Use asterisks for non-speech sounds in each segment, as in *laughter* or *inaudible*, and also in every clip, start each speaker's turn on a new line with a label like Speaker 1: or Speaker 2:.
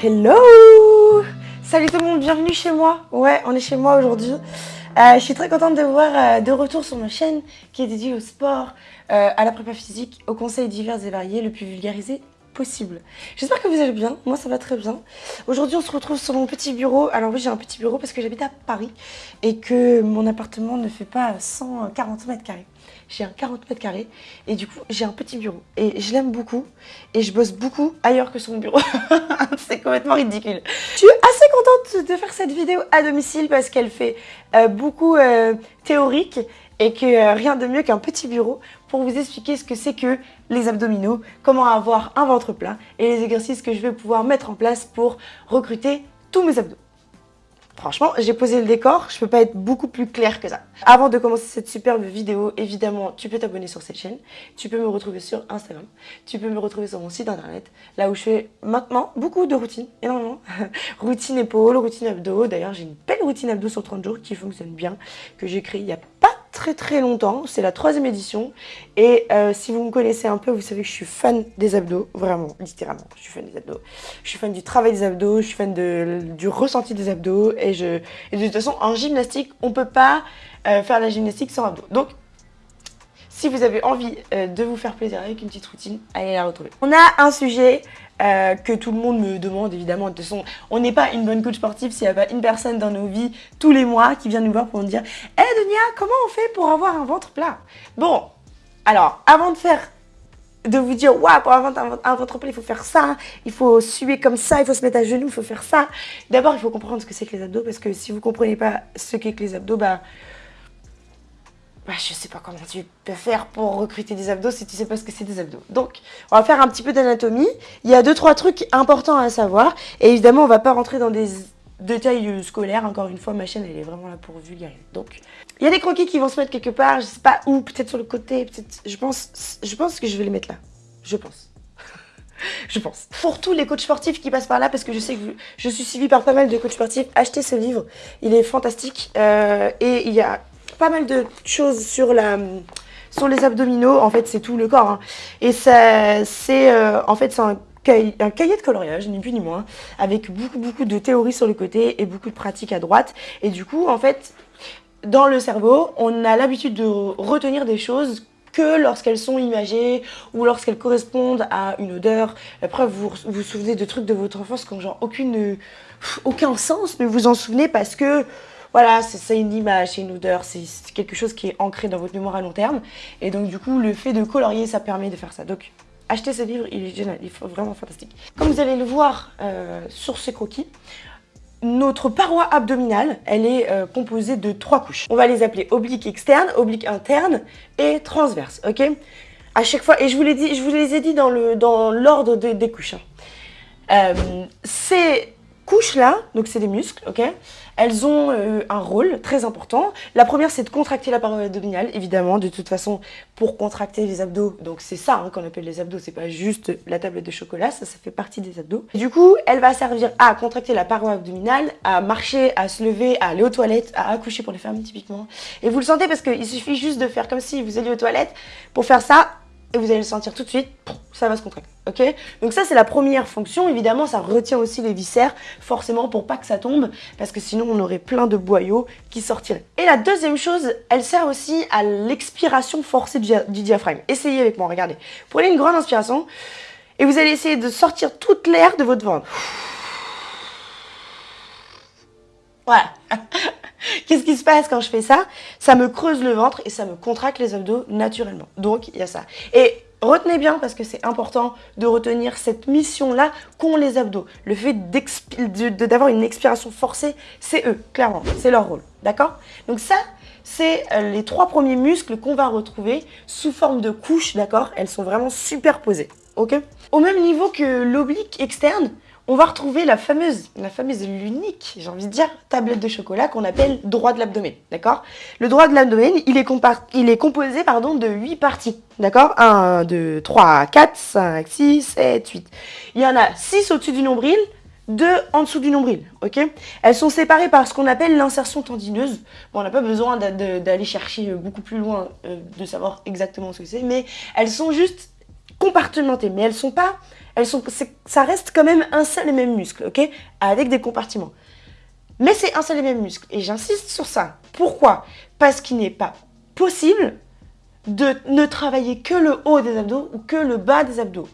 Speaker 1: Hello Salut tout le monde, bienvenue chez moi. Ouais, on est chez moi aujourd'hui. Euh, je suis très contente de vous voir euh, de retour sur ma chaîne qui est dédiée au sport, euh, à la prépa physique, aux conseils divers et variés, le plus vulgarisé J'espère que vous allez bien, moi ça va très bien. Aujourd'hui on se retrouve sur mon petit bureau. Alors oui j'ai un petit bureau parce que j'habite à Paris et que mon appartement ne fait pas 140 mètres carrés j'ai un 40 mètres carrés et du coup j'ai un petit bureau et je l'aime beaucoup et je bosse beaucoup ailleurs que sur mon bureau. *laughs* c'est complètement ridicule. Je suis assez contente de faire cette vidéo à domicile parce qu'elle fait euh, beaucoup euh, théorique et que euh, rien de mieux qu'un petit bureau pour vous expliquer ce que c'est que les abdominaux, comment avoir un ventre plat et les exercices que je vais pouvoir mettre en place pour recruter tous mes abdos. Franchement, j'ai posé le décor, je peux pas être beaucoup plus clair que ça. Avant de commencer cette superbe vidéo, évidemment, tu peux t'abonner sur cette chaîne, tu peux me retrouver sur Instagram, tu peux me retrouver sur mon site internet, là où je fais maintenant beaucoup de routines, énormément. *laughs* routine épaule, routine abdos, d'ailleurs j'ai une belle routine abdos sur 30 jours qui fonctionne bien, que j'ai créée il y a très très longtemps, c'est la troisième édition et euh, si vous me connaissez un peu, vous savez que je suis fan des abdos, vraiment, littéralement, je suis fan des abdos. Je suis fan du travail des abdos, je suis fan du ressenti des abdos et, je, de toute façon en gymnastique, on peut pas euh, faire la gymnastique sans abdos. Donc si vous avez envie euh, de vous faire plaisir avec une petite routine, allez la retrouver. On a un sujet euh, que tout le monde me demande évidemment. De toute façon, on n'est pas une bonne coach sportive s'il n'y a pas une personne dans nos vies tous les mois qui vient nous voir pour nous dire « Hé hey, Dunia, comment on fait pour avoir un ventre plat ?» Bon, alors, avant de faire de vous dire, waouh, pour avoir un, ventre plat, il faut faire ça, il faut suer comme ça, il faut se mettre à genoux, il faut faire ça. D'abord, il faut comprendre ce que c'est que les abdos, parce que si vous ne comprenez pas ce qu'est que les abdos, bah, bah, je sais pas comment tu peux faire pour recruter des abdos si tu sais pas ce que c'est des abdos. Donc, on va faire un petit peu d'anatomie. Il y a deux, trois trucs importants à savoir. Et évidemment, on va pas rentrer dans des détails scolaires. Encore une fois, ma chaîne, elle est vraiment là pour vulgariser. Donc, il y a des croquis qui vont se mettre quelque part. Je sais pas où, peut-être sur le côté. peut-être. Je pense, je pense que je vais les mettre là. Je pense. *laughs* je pense. Pour tous les coachs sportifs qui passent par là, parce que je sais que je suis suivie par pas mal de coachs sportifs, achetez ce livre. Il est fantastique. Euh, et il y a pas mal de choses sur la sur les abdominaux, en fait c'est tout le corps. Hein. Et c'est euh, en fait c'est un, cahier de coloriage, ni plus ni moins, avec beaucoup de théories sur le côté et beaucoup de pratiques à droite. Et du coup en fait dans le cerveau on a l'habitude de retenir des choses que lorsqu'elles sont imagées ou lorsqu'elles correspondent à une odeur. Après, vous vous souvenez de trucs de votre enfance qui n'ont genre aucune, aucun sens, mais vous en souvenez parce que voilà, c'est une image, c'est une odeur, c'est quelque chose qui est ancré dans votre mémoire à long terme. Et donc du coup, le fait de colorier, ça permet de faire ça. Donc achetez ce livre, il est génial, il est vraiment fantastique. Comme vous allez le voir euh, sur ce croquis, notre paroi abdominale, elle est euh, composée de trois couches. On va les appeler oblique externe, oblique interne et transverse, ok? À chaque fois, et je vous, les ai dit dans l'ordre des couches. Hein. Euh, ces couches-là, donc c'est des muscles, ok elles ont euh, un rôle très important. La première, c'est de contracter la paroi abdominale, évidemment, de toute façon, pour contracter les abdos. Donc c'est ça hein, qu'on appelle les abdos, c'est pas juste la tablette de chocolat, ça, ça fait partie des abdos. du coup, elle va servir à contracter la paroi abdominale, à marcher, à se lever, à aller aux toilettes, à accoucher pour les femmes, typiquement. Et vous le sentez parce qu'il suffit juste de faire comme si vous alliez aux toilettes. Pour faire ça, et vous allez le sentir tout de suite, ça va se contracter, ok? Donc ça, c'est la première fonction. Évidemment, ça retient aussi les viscères, forcément, pour pas que ça tombe, parce que sinon, on aurait plein de boyaux qui sortiraient. Et la deuxième chose, elle sert aussi à l'expiration forcée du, diaphragme. Essayez avec moi, regardez. Prenez une grande inspiration, et vous allez essayer de sortir toute l'air de votre ventre. Voilà. *laughs* Qu'est-ce qui se passe quand je fais ça? Ça me creuse le ventre et ça me contracte les abdos naturellement. Donc, il y a ça. Et retenez bien, parce que c'est important de retenir cette mission-là qu'ont les abdos. Le fait d'avoir une expiration forcée, c'est eux, clairement. C'est leur rôle. D'accord? Donc ça, c'est euh, les trois premiers muscles qu'on va retrouver sous forme de couches, d'accord? Elles sont vraiment superposées, ok? Au même niveau que l'oblique externe, on va retrouver la fameuse, la fameuse, l'unique, j'ai envie de dire, tablette de chocolat qu'on appelle droit de l'abdomen, d'accord? Le droit de l'abdomen, il, est il est composé de 8 parties, d'accord? 1, 2, 3, 4, 5, 6, 7, 8. Il y en a 6 au-dessus du nombril, 2 en dessous du nombril, Elles sont séparées par ce qu'on appelle l'insertion tendineuse. Bon, on n'a pas besoin d'aller chercher beaucoup plus loin, euh, de savoir exactement ce que c'est, mais elles sont juste compartimentées, mais elles sont pas ça reste quand même un seul et même muscle, ok? Avec des compartiments. Mais c'est un seul et même muscle. Et j'insiste sur ça. Pourquoi? Parce qu'il n'est pas possible de ne travailler que le haut des abdos ou que le bas des abdos.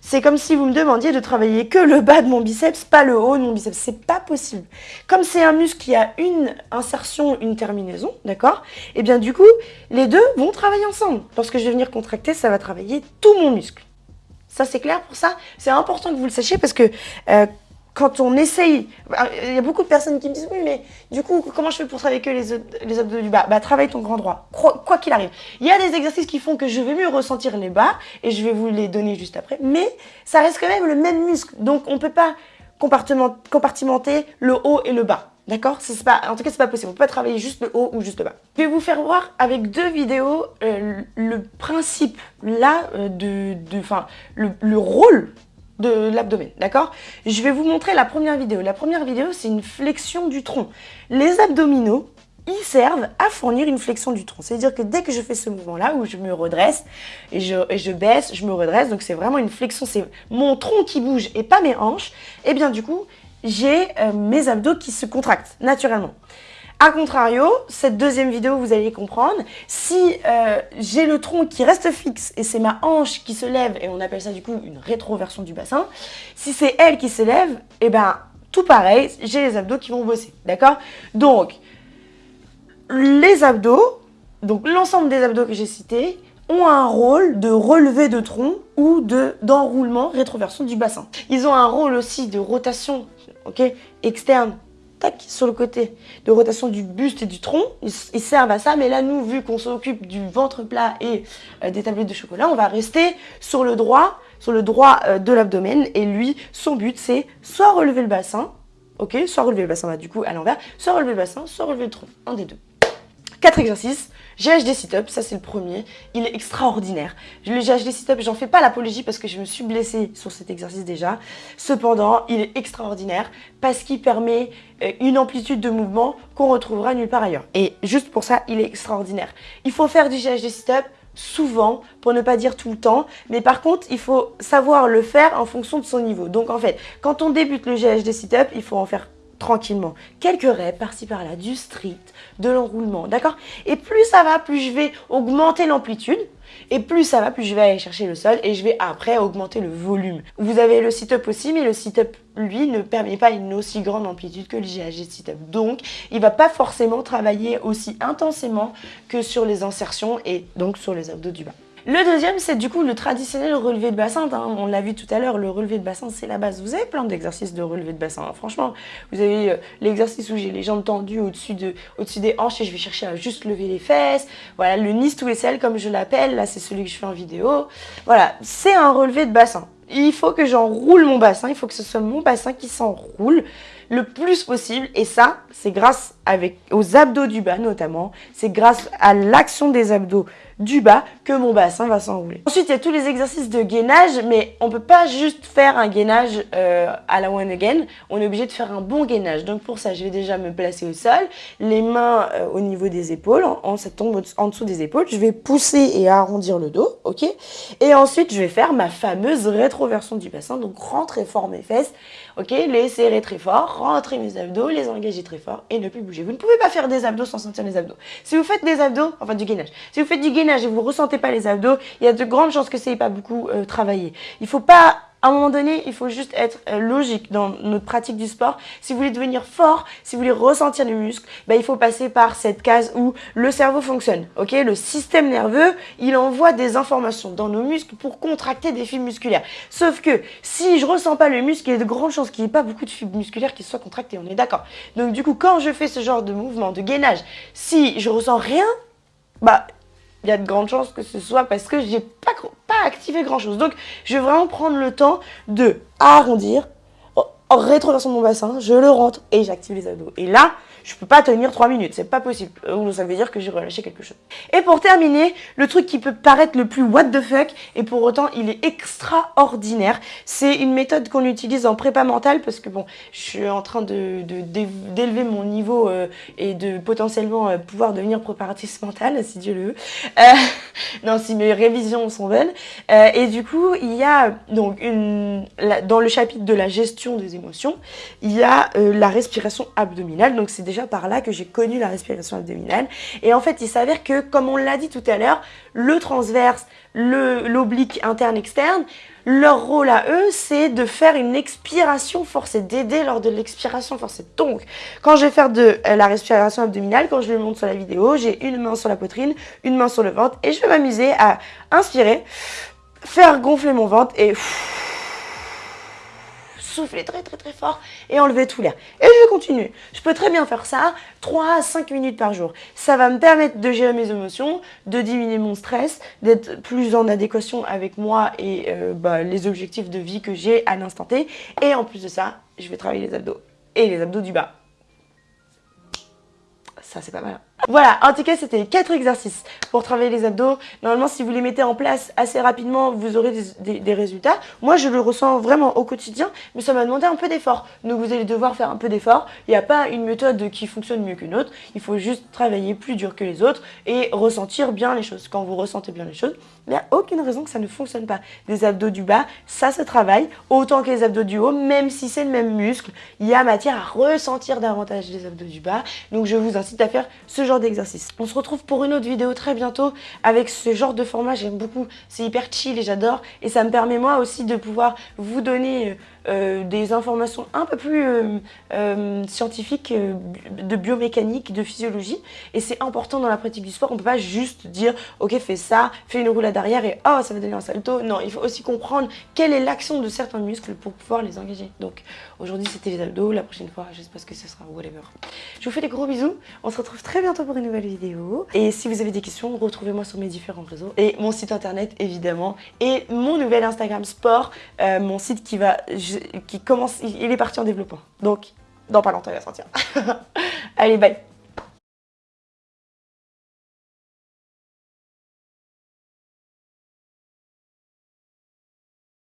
Speaker 1: C'est comme si vous me demandiez de travailler que le bas de mon biceps, pas le haut de mon biceps. C'est pas possible. Comme c'est un muscle qui a une insertion, une terminaison, d'accord? Et eh bien du coup, les deux vont travailler ensemble. Lorsque je vais venir contracter, ça va travailler tout mon muscle. Ça, c'est clair pour ça C'est important que vous le sachiez parce que euh, quand on essaye, bah, il y a beaucoup de personnes qui me disent oui mais du coup comment je fais pour travailler que les, les abdos du bas Bah travaille ton grand droit, quoi qu'il arrive. Il y a des exercices qui font que je vais mieux ressentir les bas et je vais vous les donner juste après, mais ça reste quand même le même muscle, donc on ne peut pas compartimenter le haut et le bas. D'accord En tout cas, c'est pas possible. On peut pas travailler juste le haut ou juste le bas. Je vais vous faire voir avec deux vidéos euh, le principe là euh, de, de, le, le rôle de l'abdomen, d'accord Je vais vous montrer la première vidéo. La première vidéo, c'est une flexion du tronc. Les abdominaux, ils servent à fournir une flexion du tronc. C'est-à-dire que dès que je fais ce mouvement-là, où je me redresse, et je, je baisse, je me redresse, donc c'est vraiment une flexion, c'est mon tronc qui bouge et pas mes hanches, et eh bien du coup, j'ai euh, mes abdos qui se contractent naturellement. A contrario, cette deuxième vidéo, vous allez comprendre, si euh, j'ai le tronc qui reste fixe et c'est ma hanche qui se lève, et on appelle ça du coup une rétroversion du bassin, si c'est elle qui se lève, et eh ben tout pareil, j'ai les abdos qui vont bosser, d'accord? Donc, les abdos, donc l'ensemble des abdos que j'ai cités, ont un rôle de relevé de tronc ou d'enroulement, rétroversion du bassin. Ils ont un rôle aussi de rotation ok, externe sur le côté de rotation du buste et du tronc. Ils, servent à ça, mais là, nous, vu qu'on s'occupe du ventre plat et euh, des tablettes de chocolat, on va rester sur le droit, sur le droit euh, de l'abdomen. Et lui, son but, c'est soit relever le bassin, ok, soit relever le bassin, bah, du coup, à l'envers, soit relever le bassin, soit relever le tronc, un des deux. Quatre exercices. GHD sit-up, ça c'est le premier. Il est extraordinaire. Le GHD sit-up, j'en fais pas l'apologie parce que je me suis blessée sur cet exercice déjà. Cependant, il est extraordinaire parce qu'il permet euh, une amplitude de mouvement qu'on retrouvera nulle part ailleurs. Et juste pour ça, il est extraordinaire. Il faut faire du GHD sit-up souvent, pour ne pas dire tout le temps. Mais par contre, il faut savoir le faire en fonction de son niveau. Donc en fait, quand on débute le GHD sit-up, il faut en faire tranquillement. Quelques reps par-ci par-là, du strict, de l'enroulement, d'accord? Et plus ça va, plus je vais augmenter l'amplitude. Et plus ça va, plus je vais aller chercher le sol et je vais après augmenter le volume. Vous avez le sit-up aussi, mais le sit-up, lui, ne permet pas une aussi grande amplitude que le GHG sit-up. Donc, il va pas forcément travailler aussi intensément que sur les insertions et donc sur les abdos du bas. Le deuxième, c'est du coup le traditionnel relevé de bassin. Hein. On l'a vu tout à l'heure, le relevé de bassin, c'est la base. Vous avez plein d'exercices de relevé de bassin. Hein. Franchement, vous avez euh, l'exercice où j'ai les jambes tendues au-dessus de, au des hanches et je vais chercher à juste lever les fesses. Voilà, le nice to sel comme je l'appelle. Là, c'est celui que je fais en vidéo. Voilà, c'est un relevé de bassin. Il faut que j'enroule mon bassin. Il faut que ce soit mon bassin qui s'enroule le plus possible. Et ça, c'est grâce aux abdos du bas notamment. C'est grâce à l'action des abdos du bas que mon bassin va s'enrouler. Ensuite, il y a tous les exercices de gainage, mais on peut pas juste faire un gainage euh, à la one again. On est obligé de faire un bon gainage. Donc pour ça, je vais déjà me placer au sol, les mains euh, au niveau des épaules, en, tombe en dessous des épaules. Je vais pousser et arrondir le dos, ok? Et ensuite, je vais faire ma fameuse rétroversion du bassin, donc rentrer fort mes fesses, ok? Les serrer très fort, rentrer mes abdos, les engager très fort et ne plus bouger. Vous ne pouvez pas faire des abdos sans sentir les abdos. Si vous faites des abdos, enfin du gainage, si vous faites du gainage, et vous ressentez pas les abdos, il y a de grandes chances que c'est pas beaucoup euh, travaillé. Il faut pas à un moment donné, il faut juste être euh, logique dans notre pratique du sport. Si vous voulez devenir fort, si vous voulez ressentir les muscles, ben, il faut passer par cette case où le cerveau fonctionne. Ok, Le système nerveux, il envoie des informations dans nos muscles pour contracter des fibres musculaires. Sauf que si je ressens pas le muscle, il y a de grandes chances qu'il n'y ait pas beaucoup de fibres musculaires qui soient contractées. On est d'accord. Donc du coup, quand je fais ce genre de mouvement de gainage, si je ressens rien, bah il y a de grandes chances que ce soit parce que j'ai pas, pas activé grand chose. Donc, je vais vraiment prendre le temps de arrondir, en rétroversant mon bassin, je le rentre et j'active les abdos. Et là, je peux pas tenir 3 minutes, c'est pas possible. Ou ça veut dire que j'ai relâché quelque chose. Et pour terminer, le truc qui peut paraître le plus what the fuck, et pour autant il est extraordinaire, c'est une méthode qu'on utilise en prépa mentale, parce que bon, je suis en train de d'élever mon niveau euh, et de potentiellement euh, pouvoir devenir préparatrice mentale, si Dieu le veut. Euh, *laughs* non, si mes révisions sont bonnes. et du coup, il y a donc une, dans le chapitre de la gestion des émotions, il y a la respiration abdominale. Donc c'est déjà par là que j'ai connu la respiration abdominale. Et en fait, il s'avère que, comme on l'a dit tout à l'heure, le transverse, l'oblique interne-externe, leur rôle à eux, c'est de faire une expiration forcée, d'aider lors de l'expiration forcée. Donc, quand je vais faire de euh, la respiration abdominale, quand je le montre sur la vidéo, j'ai une main sur la poitrine, une main sur le ventre, et je vais m'amuser à inspirer, faire gonfler mon ventre et souffler très très très fort et enlever tout l'air. Et je continue. Je peux très bien faire ça 3 à 5 minutes par jour. Ça va me permettre de gérer mes émotions, de diminuer mon stress, d'être plus en adéquation avec moi et euh, bah, les objectifs de vie que j'ai à l'instant T. Et en plus de ça, je vais travailler les abdos et les abdos du bas. Ça, c'est pas mal. Voilà, en tout cas, c'était 4 exercices pour travailler les abdos. Normalement, si vous les mettez en place assez rapidement, vous aurez des, résultats. Moi, je le ressens vraiment au quotidien, mais ça m'a demandé un peu d'effort. Donc, vous allez devoir faire un peu d'effort. Il n'y a pas une méthode qui fonctionne mieux qu'une autre. Il faut juste travailler plus dur que les autres et ressentir bien les choses. Quand vous ressentez bien les choses, il n'y a aucune raison que ça ne fonctionne pas. Les abdos du bas, ça se travaille autant que les abdos du haut, même si c'est le même muscle. Il y a matière à ressentir davantage les abdos du bas. Donc, je vous incite à faire ce genre d'exercice. On se retrouve pour une autre vidéo très bientôt avec ce genre de format, j'aime beaucoup, c'est hyper chill et j'adore et ça me permet moi aussi de pouvoir vous donner euh, euh, des informations un peu plus euh, scientifiques de biomécanique, de physiologie. Et c'est important dans la pratique du sport. On peut pas juste dire, ok, fais ça, fais une roulade arrière et oh, ça va donner un salto. Non, il faut aussi comprendre quelle est l'action de certains muscles pour pouvoir les engager. Donc aujourd'hui, c'était les abdos. La prochaine fois, j'espère que ce sera whatever. Je vous fais des gros bisous. On se retrouve très bientôt pour une nouvelle vidéo. Et si vous avez des questions, retrouvez-moi sur mes différents réseaux. Et mon site internet, évidemment. Et mon nouvel Instagram sport, mon site qui va qui commence, il est parti en développement. Donc, dans pas longtemps, il va sortir. *laughs* Allez, bye